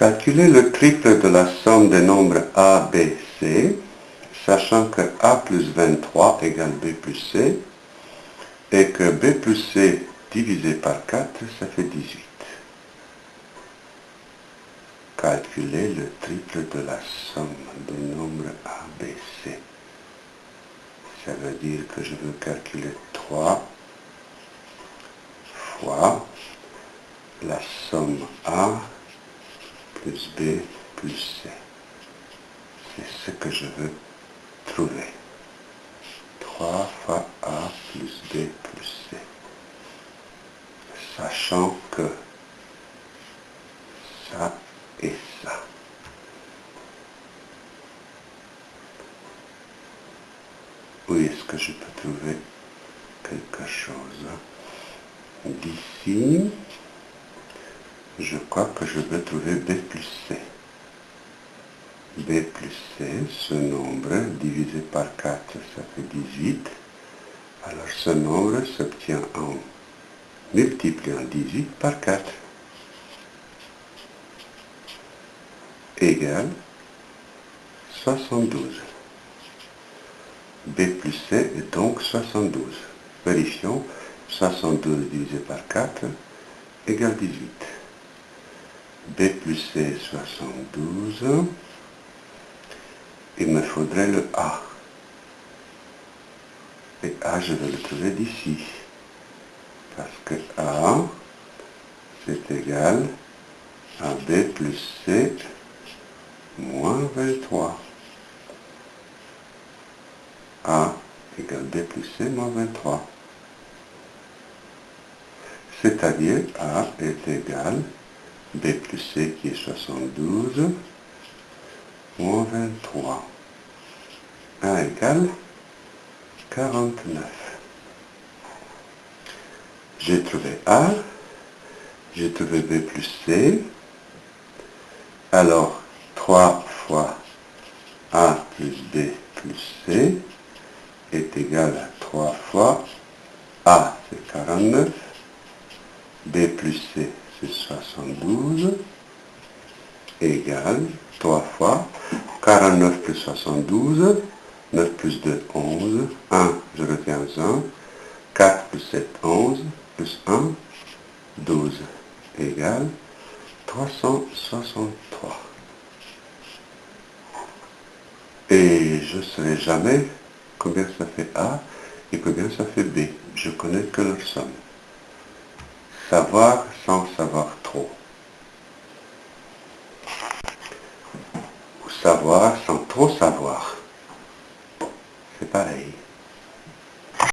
Calculer le triple de la somme des nombres a, b, c, sachant que a plus 23 égale b plus c, et que b plus c divisé par 4, ça fait 18. Calculer le triple de la somme des nombres a, b, c. Ça veut dire que je veux calculer 3 fois la somme a plus B plus C. C'est ce que je veux trouver. 3 fois A plus B plus C. Sachant que ça et ça. Où est-ce que je peux trouver quelque chose? D'ici, je crois que je vais trouver b plus c. b plus c, ce nombre divisé par 4, ça fait 18. Alors ce nombre s'obtient en multipliant 18 par 4. égale 72. b plus c est donc 72. Vérifions, 72 divisé par 4 égale 18. B plus C 72. Il me faudrait le A. Et A, je vais le trouver d'ici. Parce que A, c'est égal à B plus C moins 23. A égale B plus C moins 23. C'est-à-dire A est égal B plus C qui est 72, moins 23. A égale 49. J'ai trouvé A, j'ai trouvé B plus C. Alors, 3 fois A plus B plus C est égal à 3 fois A, c'est 49, B plus C, c'est 72, égale 3 fois 49 plus 72, 9 plus 2, 11, 1, je retiens 1, 4 plus 7, 11, plus 1, 12, égale 363. Et je ne saurais jamais combien ça fait A et combien ça fait B. Je connais que leur somme. Savoir sans savoir trop. Ou savoir sans trop savoir. C'est pareil.